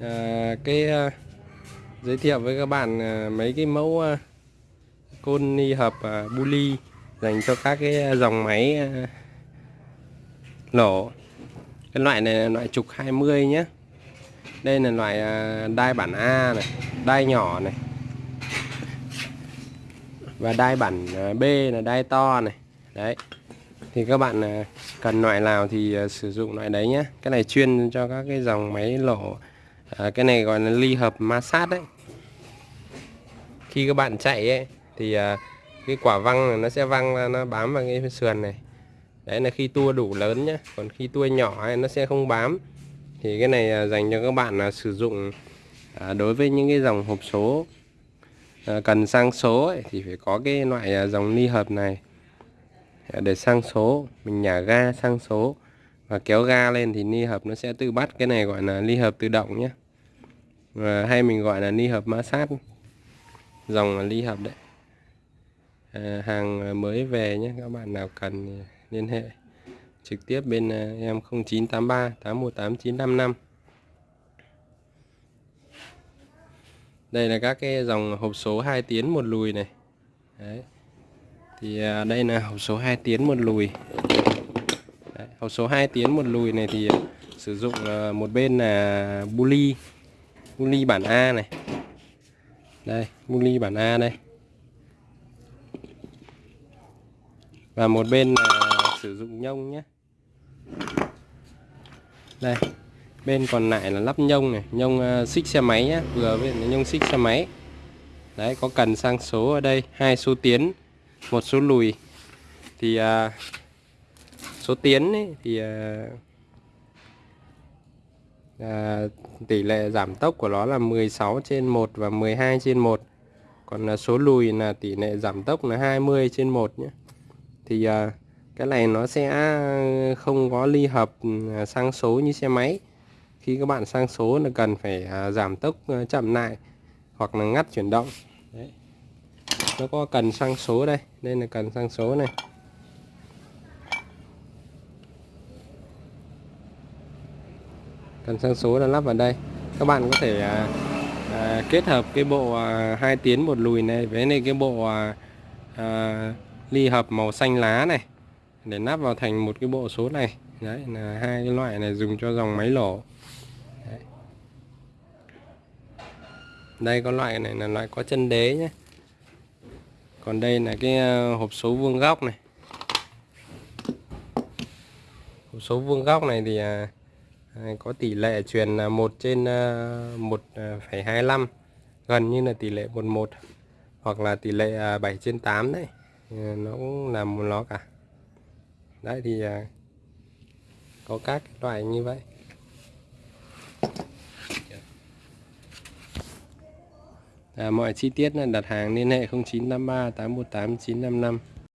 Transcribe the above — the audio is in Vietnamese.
à, cái à, giới thiệu với các bạn à, mấy cái mẫu à, côn ni hợp à, bully dành cho các cái dòng máy à, lỗ cái loại này là loại trục 20 nhé đây là loại à, đai bản A này đai nhỏ này. Và đai bản B là đai to này. Đấy. Thì các bạn cần loại nào thì sử dụng loại đấy nhé cái này chuyên cho các cái dòng máy lỗ à, cái này gọi là ly hợp ma sát đấy. Khi các bạn chạy ấy thì à, cái quả văng này nó sẽ văng ra nó bám vào cái sườn này. Đấy là khi tua đủ lớn nhé còn khi tua nhỏ ấy, nó sẽ không bám. Thì cái này à, dành cho các bạn là sử dụng à, đối với những cái dòng hộp số à, cần sang số ấy, thì phải có cái loại à, dòng ly hợp này à, để sang số mình nhả ga sang số và kéo ga lên thì ly hợp nó sẽ tự bắt. Cái này gọi là ly hợp tự động nhé. Và hay mình gọi là ly hợp ma sát. Dòng là ly hợp đấy. À, hàng mới về nhé. Các bạn nào cần liên hệ trực tiếp bên à, em 0983 818 955 đây là các cái dòng hộp số 2 tiến một lùi này. Đấy. Thì à, đây là hộp số 2 tiến một lùi đấy, hộp số 2 tiến một lùi này thì ờ, sử dụng ờ, một bên là bully bully bản A này. Đây bully bản A đây. Và một bên là sử dụng nhông nhé. Đây bên còn lại là lắp nhông này nhông uh, xích xe máy nhé vừa với nhông xích xe máy. Đấy có cần sang số ở đây hai số tiến một số lùi. Thì uh, số tiến ấy, thì à, uh, tỷ lệ giảm tốc của nó là 16 trên 1 và 12 trên 1 còn à, số lùi là tỷ lệ giảm tốc là 20 trên 1 nhé. Thì à, cái này nó sẽ không có ly hợp ừ, sang số như xe máy. Khi các bạn sang số là cần phải à, giảm tốc chậm lại hoặc là ngắt chuyển động. Đấy. nó có cần sang số đây đây là cần sang số này. Cần sang số là lắp vào đây. Các bạn có thể à, à, kết hợp cái bộ à, hai tiến một lùi này với này cái bộ à, à, ly hợp màu xanh lá này để lắp vào thành một cái bộ số này. Đấy là hai cái loại này dùng cho dòng máy lỗ đấy. đây có loại này là loại có chân đế nhé. Còn đây là cái à, hộp số vuông góc này. Hộp số vuông góc này thì à, có tỷ lệ truyền 1 à, trên à, 1,25 à, gần như là tỷ lệ 11 hoặc là tỷ lệ 7 trên 8 đấy. Nó cũng là một nó cả. Đấy thì có các loại như vậy. À, mọi chi tiết là đặt hàng liên hệ 0983 818 955